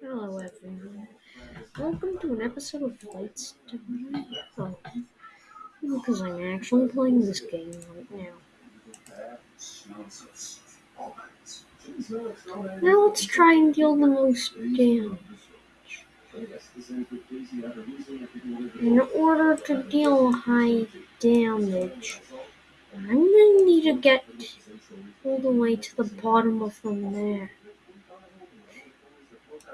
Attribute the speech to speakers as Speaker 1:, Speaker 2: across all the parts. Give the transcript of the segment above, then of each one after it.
Speaker 1: Hello everyone. Welcome to an episode of Lights. to Oh. Because I'm actually playing this game right now. Now let's try and deal the most damage. In order to deal high damage, I'm gonna need to get all the way to the bottom of the map.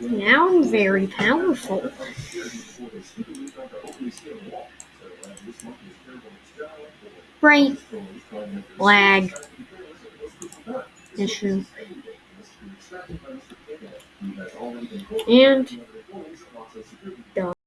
Speaker 1: Now I'm very powerful. Break. Lag. Issue. And.